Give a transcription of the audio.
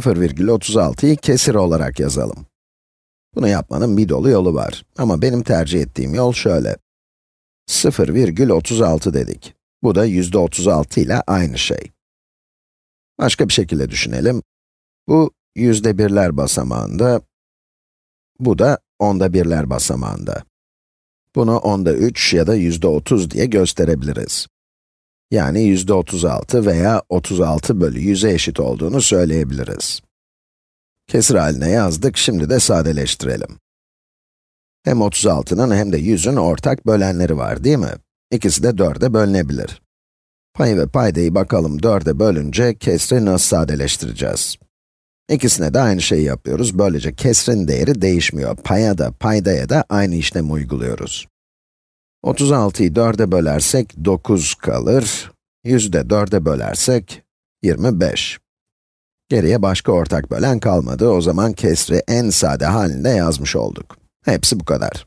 0,36'yı kesir olarak yazalım. Bunu yapmanın bir dolu yolu var. Ama benim tercih ettiğim yol şöyle. 0,36 dedik. Bu da yüzde 36 ile aynı şey. Başka bir şekilde düşünelim. Bu yüzde birler basamağında, bu da onda birler basamağında. Bunu onda 3 ya da yüzde 30 diye gösterebiliriz. Yani yüzde 36 veya 36 bölü 100'e eşit olduğunu söyleyebiliriz. Kesir haline yazdık, şimdi de sadeleştirelim. Hem 36'nın hem de 100'ün ortak bölenleri var değil mi? İkisi de 4'e bölünebilir. Payı ve paydayı bakalım 4'e bölünce kesri nasıl sadeleştireceğiz? İkisine de aynı şeyi yapıyoruz. Böylece kesrin değeri değişmiyor. Paya da, paydaya da aynı işlemi uyguluyoruz. 36'yı 4'e bölersek 9 kalır. 100'ü de 4'e bölersek 25. Geriye başka ortak bölen kalmadı. O zaman kesri en sade halinde yazmış olduk. Hepsi bu kadar.